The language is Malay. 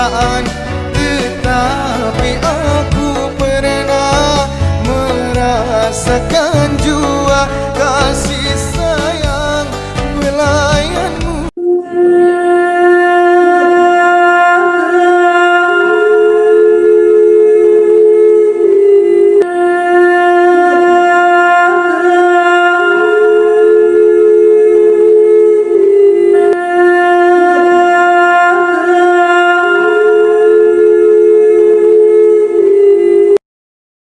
perasaan Tetapi aku pernah merasakan juga